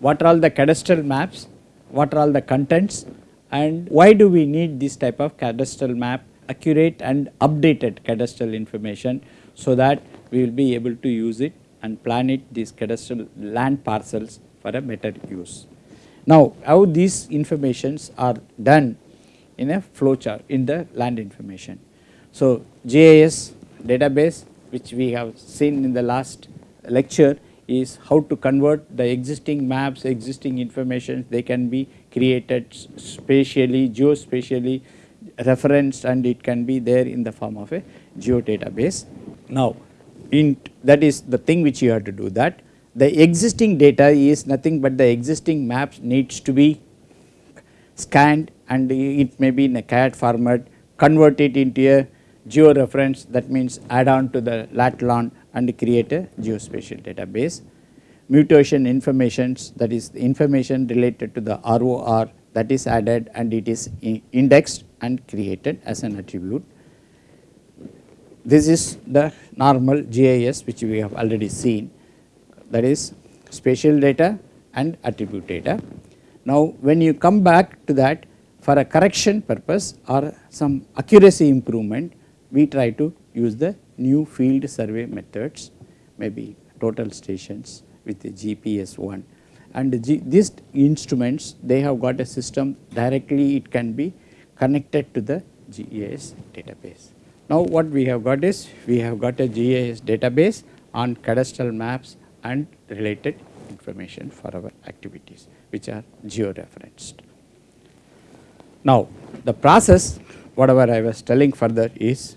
what are all the cadastral maps, what are all the contents and why do we need this type of cadastral map accurate and updated cadastral information so that we will be able to use it and plan it these cadastral land parcels for a better use. Now how these informations are done in a flowchart in the land information. So GIS database which we have seen in the last lecture is how to convert the existing maps, existing information they can be created spatially, geospatially referenced and it can be there in the form of a geodatabase. Now in that is the thing which you have to do that. The existing data is nothing but the existing maps needs to be scanned and it may be in a CAD format, convert it into a georeference that means add on to the lat long and create a geospatial database. Mutation informations that is information related to the ROR that is added and it is indexed and created as an attribute. This is the normal GIS which we have already seen that is spatial data and attribute data. Now when you come back to that for a correction purpose or some accuracy improvement we try to use the new field survey methods maybe total stations with the GPS one and these instruments they have got a system directly it can be connected to the GIS database. Now what we have got is we have got a GIS database on cadastral maps and related information for our activities which are georeferenced. Now the process whatever I was telling further is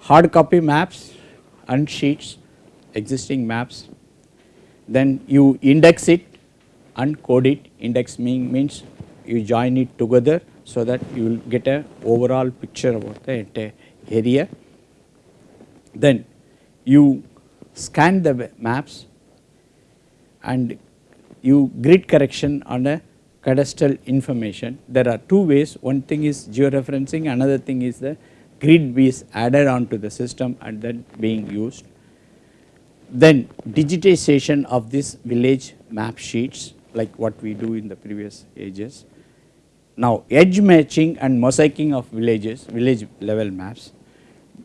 hard copy maps and sheets existing maps. Then you index it. And code it. Index mean means you join it together so that you will get a overall picture about the entire area. Then you scan the maps and you grid correction on a cadastral information. There are two ways. One thing is georeferencing. Another thing is the grid is added onto the system and then being used. Then digitization of this village map sheets like what we do in the previous ages. Now edge matching and mosaicing of villages, village level maps.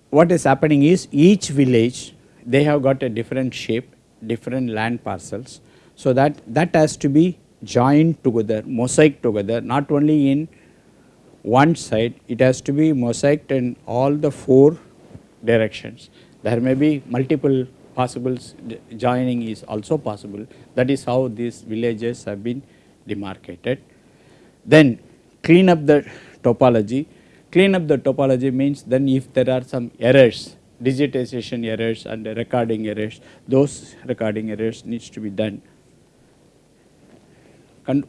What is happening is each village they have got a different shape, different land parcels. So that that has to be joined together, mosaic together not only in one side, it has to be mosaiced in all the four directions. There may be multiple possible joining is also possible that is how these villages have been demarcated. Then clean up the topology, clean up the topology means then if there are some errors digitization errors and recording errors, those recording errors needs to be done.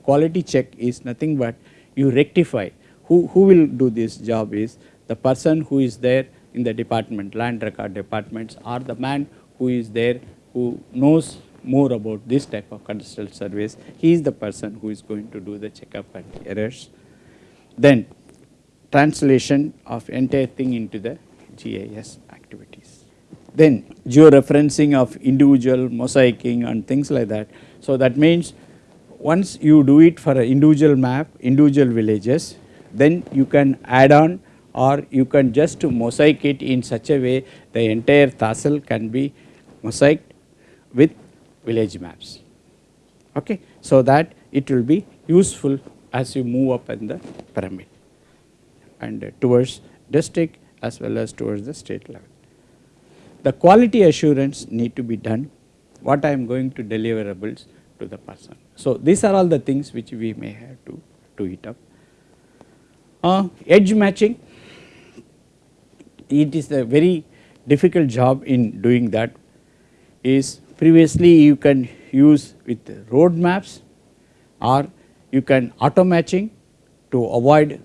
quality check is nothing but you rectify who, who will do this job is the person who is there in the department land record departments or the man who is there who knows more about this type of cadastral surveys he is the person who is going to do the checkup and errors. Then translation of entire thing into the GIS activities. Then georeferencing of individual mosaicing and things like that. So that means once you do it for an individual map, individual villages, then you can add on or you can just mosaic it in such a way the entire Tahsil can be mosaiced with village maps. Okay. So that it will be useful as you move up in the pyramid and towards district as well as towards the state level. The quality assurance need to be done what I am going to deliverables to the person. So these are all the things which we may have to do it up. Uh, edge matching it is a very difficult job in doing that is previously you can use with road maps or you can auto matching to avoid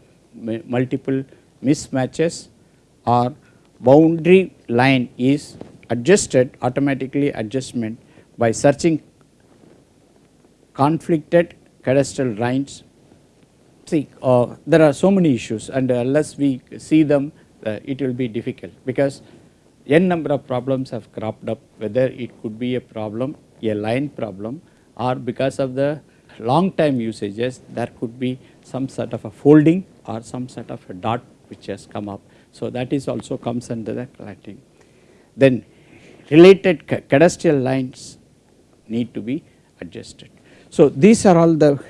multiple mismatches or boundary line is adjusted automatically adjustment by searching conflicted cadastral lines. See uh, there are so many issues and unless we see them uh, it will be difficult because n number of problems have cropped up whether it could be a problem a line problem or because of the long time usages there could be some sort of a folding or some sort of a dot which has come up. So, that is also comes under the collecting. Then related cadastral lines need to be adjusted. So, these are all the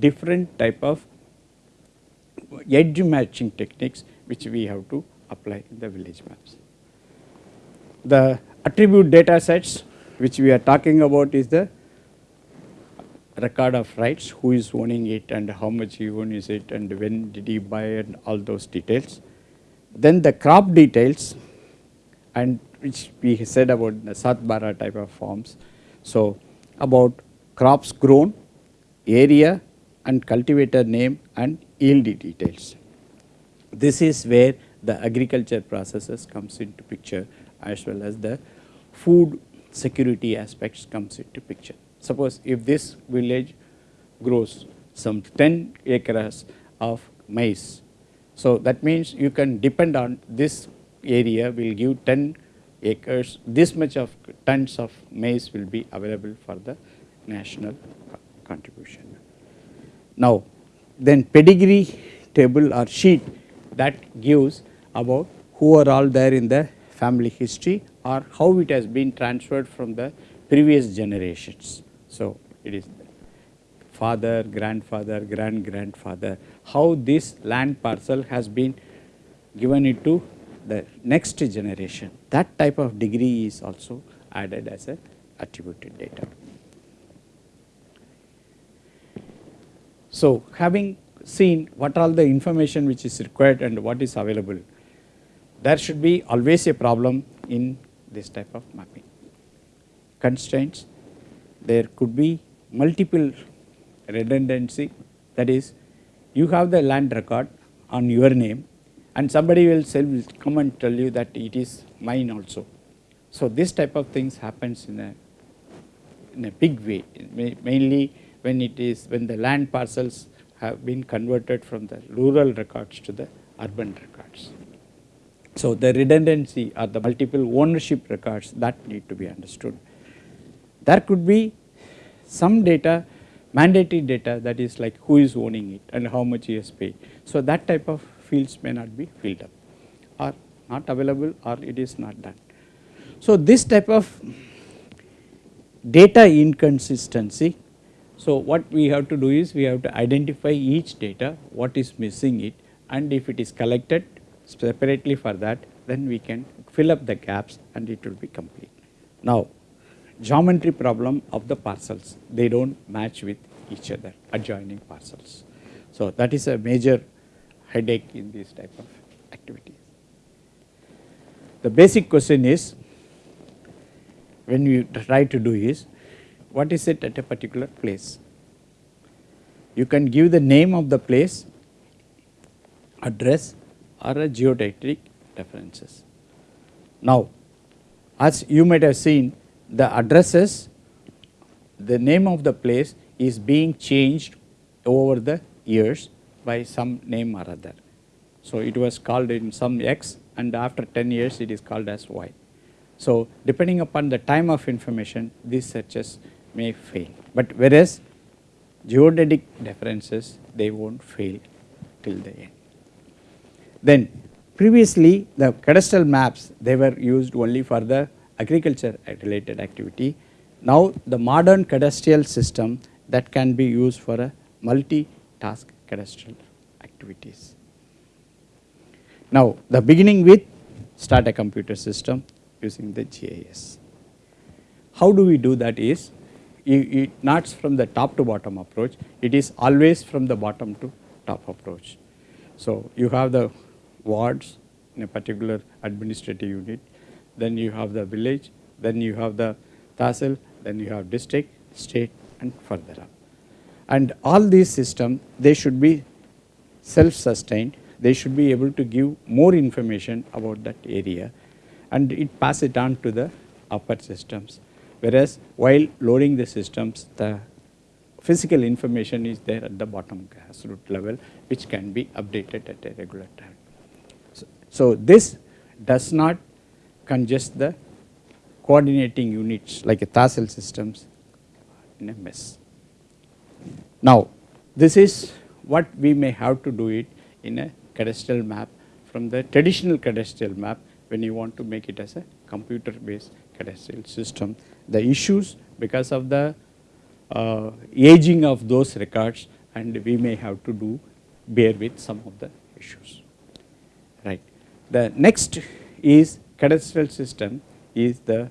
different type of edge matching techniques which we have to apply in the village maps. The attribute data sets which we are talking about is the record of rights, who is owning it and how much he owns it and when did he buy and all those details. Then the crop details and which we said about the Satbara type of forms. So, about crops grown, area and cultivator name and yield details. This is where the agriculture processes comes into picture as well as the food security aspects comes into picture. Suppose if this village grows some 10 acres of maize, so that means you can depend on this area will give 10 acres, this much of tons of maize will be available for the national contribution. Now, then pedigree table or sheet that gives about who are all there in the family history or how it has been transferred from the previous generations. So, it is father, grandfather, grand grandfather, how this land parcel has been given it to the next generation. That type of degree is also added as a attributed data. So, having seen what all the information which is required and what is available, there should be always a problem in this type of mapping. Constraints, there could be multiple redundancy that is you have the land record on your name and somebody will come and tell you that it is mine also. So, this type of things happens in a in a big way mainly when it is when the land parcels have been converted from the rural records to the urban records. So, the redundancy or the multiple ownership records that need to be understood. There could be some data mandatory data that is like who is owning it and how much he has paid. So, that type of fields may not be filled up or not available or it is not done. So, this type of data inconsistency so, what we have to do is we have to identify each data what is missing it and if it is collected separately for that then we can fill up the gaps and it will be complete. Now, geometry problem of the parcels they do not match with each other adjoining parcels. So, that is a major headache in this type of activities. The basic question is when you try to do is what is it at a particular place. You can give the name of the place, address or a geodetic references. Now, as you might have seen the addresses, the name of the place is being changed over the years by some name or other. So, it was called in some x and after 10 years it is called as y. So, depending upon the time of information these searches may fail, but whereas geodetic differences they not fail till the end. Then previously the cadastral maps they were used only for the agriculture related activity. Now the modern cadastral system that can be used for a multi-task cadastral activities. Now the beginning with start a computer system using the GIS. How do we do that is it not from the top to bottom approach, it is always from the bottom to top approach. So, you have the wards in a particular administrative unit, then you have the village, then you have the tahsil, then you have district, state and further up. And all these systems they should be self sustained, they should be able to give more information about that area. And it pass it on to the upper systems whereas while loading the systems the physical information is there at the bottom grassroots level which can be updated at a regular time. So, so this does not congest the coordinating units like a tahsil systems in a mess. Now, this is what we may have to do it in a cadastral map from the traditional cadastral map when you want to make it as a computer based cadastral system. The issues because of the uh, aging of those records and we may have to do bear with some of the issues right. The next is cadastral system is the